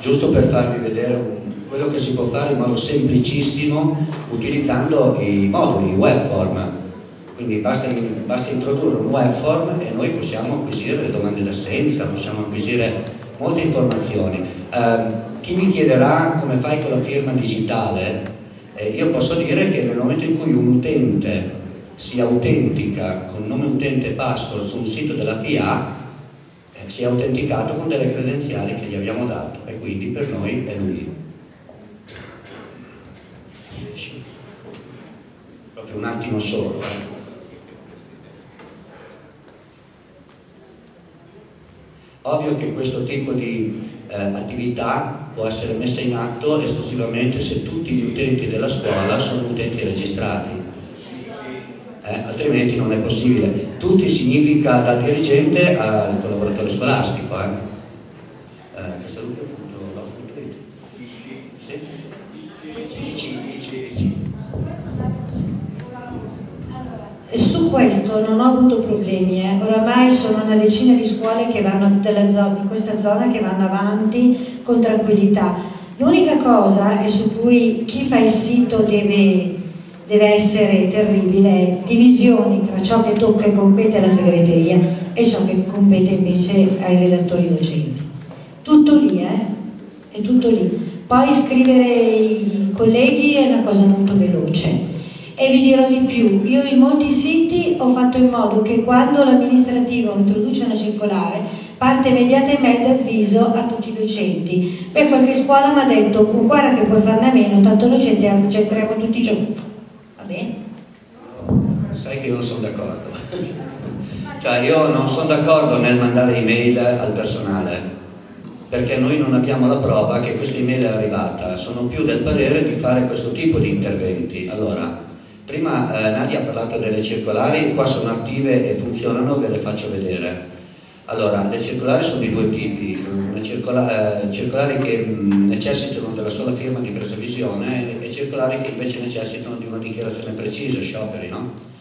giusto per farvi vedere un, quello che si può fare in modo semplicissimo utilizzando i moduli, i web form. Quindi basta, basta introdurre un web form e noi possiamo acquisire le domande d'assenza, possiamo acquisire molte informazioni. Eh, chi mi chiederà come fai con la firma digitale, eh, io posso dire che nel momento in cui un utente si autentica con nome utente e password su un sito della PA, eh, si è autenticato con delle credenziali che gli abbiamo dato e quindi per noi è lui. Proprio un attimo solo. Eh. Ovvio che questo tipo di eh, attività può essere messa in atto esclusivamente se tutti gli utenti della scuola sono utenti registrati eh, altrimenti non è possibile. Tutti significa dal dirigente al collaboratore scolastico. Eh. Eh. Su questo non ho avuto problemi, eh. oramai sono una decina di scuole che vanno zona, in questa zona che vanno avanti con tranquillità. L'unica cosa è su cui chi fa il sito deve deve essere terribile, divisioni tra ciò che tocca e compete alla segreteria e ciò che compete invece ai redattori docenti. Tutto lì, eh? È tutto lì. Poi scrivere i colleghi è una cosa molto veloce. E vi dirò di più, io in molti siti ho fatto in modo che quando l'amministrativo introduce una circolare parte immediatamente avviso a tutti i docenti. Per qualche scuola mi ha detto, guarda che puoi farne a meno, tanto docenti accetteremo tutti i giorni? Sai che io non sono d'accordo. cioè io non sono d'accordo nel mandare email al personale perché noi non abbiamo la prova che questa email è arrivata, sono più del parere di fare questo tipo di interventi. Allora, prima eh, Nadia ha parlato delle circolari, qua sono attive e funzionano, ve le faccio vedere. Allora, le circolari sono di due tipi, circola, eh, circolari che mh, necessitano della sola firma di presa visione e circolari che invece necessitano di una dichiarazione precisa, scioperi, no?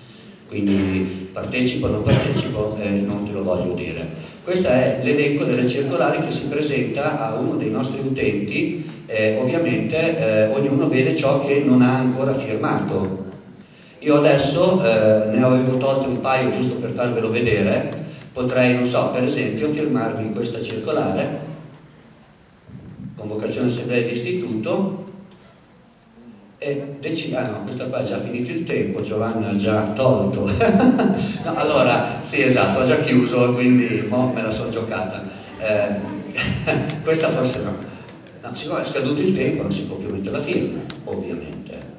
Quindi partecipo o non partecipo eh, non te lo voglio dire. Questo è l'elenco delle circolari che si presenta a uno dei nostri utenti, eh, ovviamente eh, ognuno vede ciò che non ha ancora firmato. Io adesso eh, ne avevo tolto un paio giusto per farvelo vedere, potrei, non so, per esempio firmarmi questa circolare, convocazione assemblea di istituto, e decidere, ah no, questa qua è già finito il tempo, Giovanna ha già tolto. no, allora, sì esatto, ha già chiuso, quindi mo me la sono giocata. Eh, questa forse no. no. Siccome è scaduto il tempo non si può più mettere la firma, ovviamente.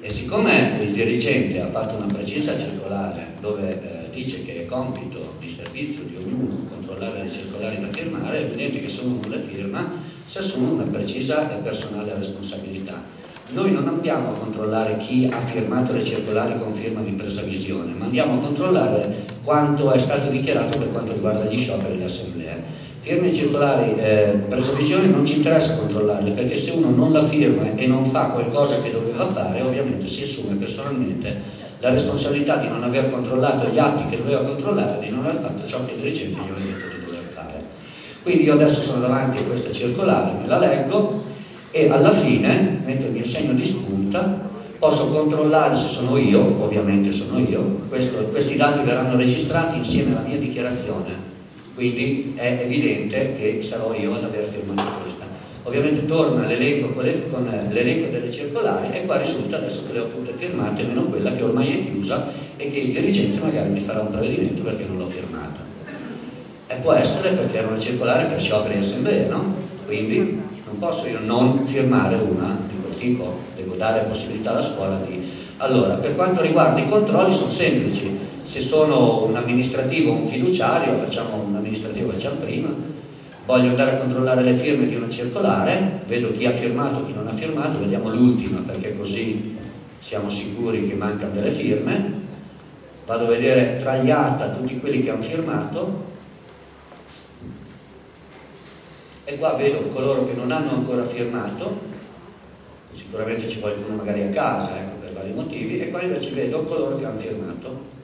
E siccome il dirigente ha fatto una precisa circolare dove eh, dice che è compito di servizio di ognuno controllare le circolari da firmare, è evidente che se uno non le firma si assume una precisa e personale responsabilità. Noi non andiamo a controllare chi ha firmato le circolari con firma di presa visione, ma andiamo a controllare quanto è stato dichiarato per quanto riguarda gli scioperi e le assemblee. Firme circolari eh, presa visione non ci interessa controllarle perché se uno non la firma e non fa qualcosa che doveva fare ovviamente si assume personalmente la responsabilità di non aver controllato gli atti che doveva controllare, di non aver fatto ciò che il dirigente gli aveva detto di dover fare. Quindi io adesso sono davanti a questa circolare, me la leggo e alla fine metto il mio segno di spunta posso controllare se sono io, ovviamente sono io, questo, questi dati verranno registrati insieme alla mia dichiarazione quindi è evidente che sarò io ad aver firmato questa. Ovviamente torna l'elenco con l'elenco delle circolari e qua risulta adesso che le ho tutte firmate, meno quella che ormai è chiusa e che il dirigente magari mi farà un provvedimento perché non l'ho firmata. E può essere perché era una circolare per scioperi e assemblee, no? Quindi non posso io non firmare una di quel tipo, devo dare possibilità alla scuola di... Allora, per quanto riguarda i controlli sono semplici, se sono un amministrativo o un fiduciario, facciamo un amministrativo facciamo prima, voglio andare a controllare le firme di una circolare, vedo chi ha firmato e chi non ha firmato, vediamo l'ultima perché così siamo sicuri che mancano delle firme, vado a vedere tragliata tutti quelli che hanno firmato e qua vedo coloro che non hanno ancora firmato, sicuramente c'è qualcuno magari a casa ecco, per vari motivi, e qua invece vedo coloro che hanno firmato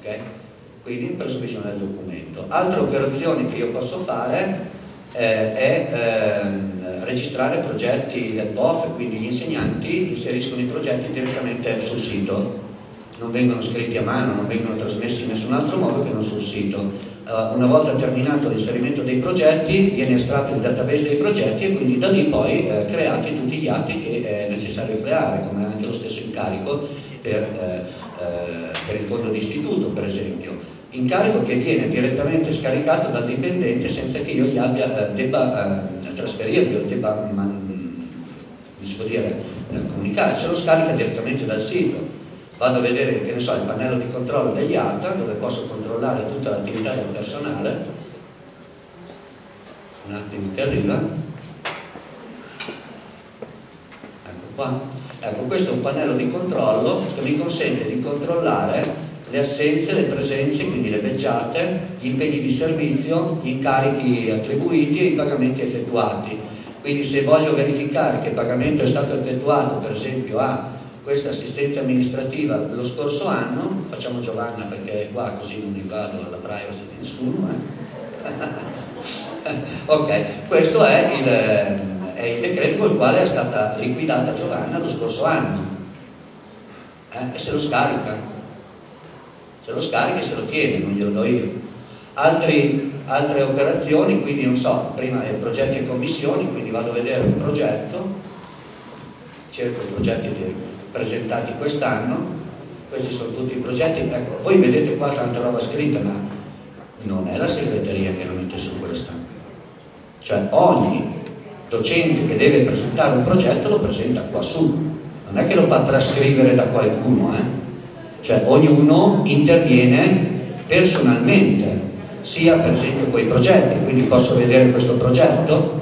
ok? Quindi preso visione del documento. Altre operazioni che io posso fare eh, è eh, registrare progetti del POF, quindi gli insegnanti inseriscono i progetti direttamente sul sito, non vengono scritti a mano, non vengono trasmessi in nessun altro modo che non sul sito. Uh, una volta terminato l'inserimento dei progetti viene estratto il database dei progetti e quindi da lì poi eh, creati tutti gli atti che è necessario creare, come anche lo stesso incarico per, eh, eh, per il fondo di istituto per esempio incarico che viene direttamente scaricato dal dipendente senza che io gli abbia, eh, debba eh, trasferirli o debba man, come si può dire, eh, comunicare, se lo scarica direttamente dal sito. Vado a vedere, che ne so, il pannello di controllo degli ATA dove posso controllare tutta l'attività del personale. Un attimo che arriva. Ecco qua. Ecco, questo è un pannello di controllo che mi consente di controllare le assenze, le presenze, quindi le beggiate, gli impegni di servizio, gli incarichi attribuiti e i pagamenti effettuati. Quindi se voglio verificare che il pagamento è stato effettuato, per esempio a questa assistente amministrativa lo scorso anno, facciamo Giovanna perché è qua così non invado alla privacy di nessuno. Eh? ok, questo è il, è il decreto con il quale è stata liquidata Giovanna lo scorso anno. Eh? E se lo scarica se lo scarica e se lo tiene, non glielo do io. Altri, altre operazioni, quindi non so, prima è progetti e commissioni, quindi vado a vedere un progetto, cerco i progetti presentati quest'anno, questi sono tutti i progetti, ecco, voi vedete qua tanta roba scritta, ma non è la segreteria che lo mette su questa. Cioè ogni docente che deve presentare un progetto lo presenta qua su, non è che lo fa trascrivere da qualcuno, eh? cioè ognuno interviene personalmente, sia per esempio con i progetti, quindi posso vedere questo progetto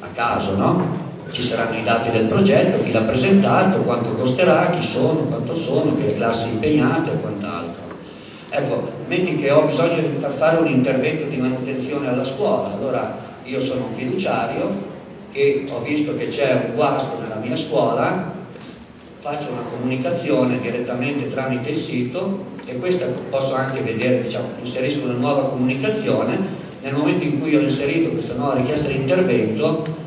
a caso, no? Ci saranno i dati del progetto, chi l'ha presentato, quanto costerà, chi sono, quanto sono, che classi impegnate e quant'altro. Ecco, metti che ho bisogno di far fare un intervento di manutenzione alla scuola, allora io sono un fiduciario che ho visto che c'è un guasto nella mia scuola, faccio una comunicazione direttamente tramite il sito e questa posso anche vedere, diciamo, inserisco una nuova comunicazione, nel momento in cui ho inserito questa nuova richiesta di intervento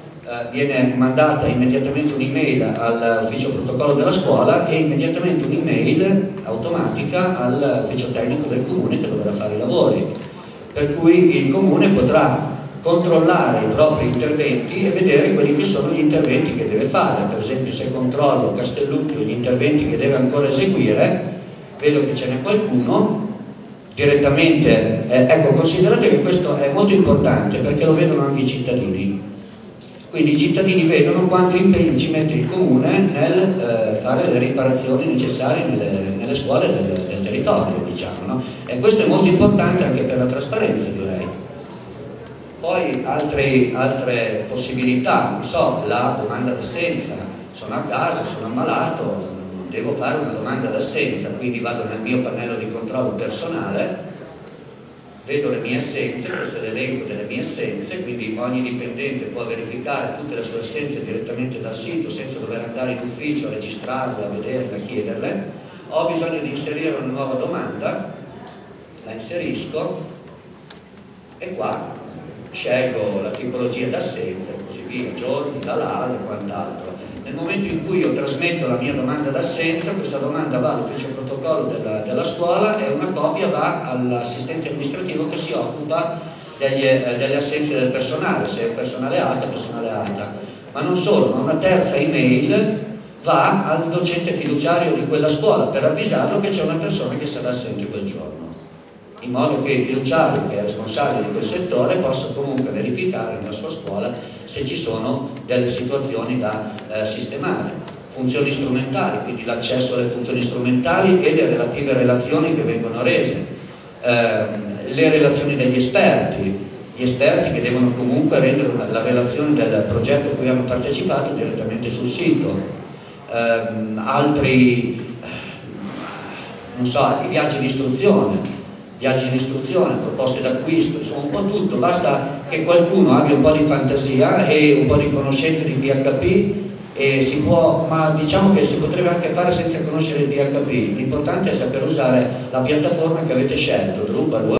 viene mandata immediatamente un'email all'ufficio protocollo della scuola e immediatamente un'email automatica all'ufficio tecnico del comune che dovrà fare i lavori, per cui il comune potrà controllare i propri interventi e vedere quelli che sono gli interventi che deve fare, per esempio se controllo Castelluccio gli interventi che deve ancora eseguire, vedo che ce n'è qualcuno, direttamente, eh, ecco considerate che questo è molto importante perché lo vedono anche i cittadini, quindi i cittadini vedono quanto impegno ci mette il comune nel eh, fare le riparazioni necessarie nelle, nelle scuole del, del territorio, diciamo, no? e questo è molto importante anche per la trasparenza direi. Poi altre, altre possibilità, non so, la domanda d'assenza, sono a casa, sono ammalato, devo fare una domanda d'assenza, quindi vado nel mio pannello di controllo personale, vedo le mie assenze, questo è l'elenco delle mie assenze, quindi ogni dipendente può verificare tutte le sue assenze direttamente dal sito senza dover andare in ufficio a registrarle, a vederle, a chiederle. Ho bisogno di inserire una nuova domanda, la inserisco e qua scelgo la tipologia d'assenza e così via, giorni, la LAL e quant'altro. Nel momento in cui io trasmetto la mia domanda d'assenza, questa domanda va all'ufficio protocollo della, della, scuola e una copia va all'assistente amministrativo che si occupa degli, eh, delle assenze del personale, se è personale alta, personale alta. Ma non solo, ma una terza email va al docente fiduciario di quella scuola per avvisarlo che c'è una persona che sarà assente quel giorno in modo che il fiduciario che è responsabile di quel settore possa comunque verificare nella sua scuola se ci sono delle situazioni da eh, sistemare. Funzioni strumentali, quindi l'accesso alle funzioni strumentali e le relative relazioni che vengono rese, eh, le relazioni degli esperti, gli esperti che devono comunque rendere la relazione del progetto a cui hanno partecipato direttamente sul sito, eh, altri, non so, i viaggi di istruzione, viaggi di istruzione, proposte d'acquisto, insomma un po' tutto, basta che qualcuno abbia un po' di fantasia e un po' di conoscenze di PHP può, ma diciamo che si potrebbe anche fare senza conoscere il PHP, l'importante è saper usare la piattaforma che avete scelto, Drupal,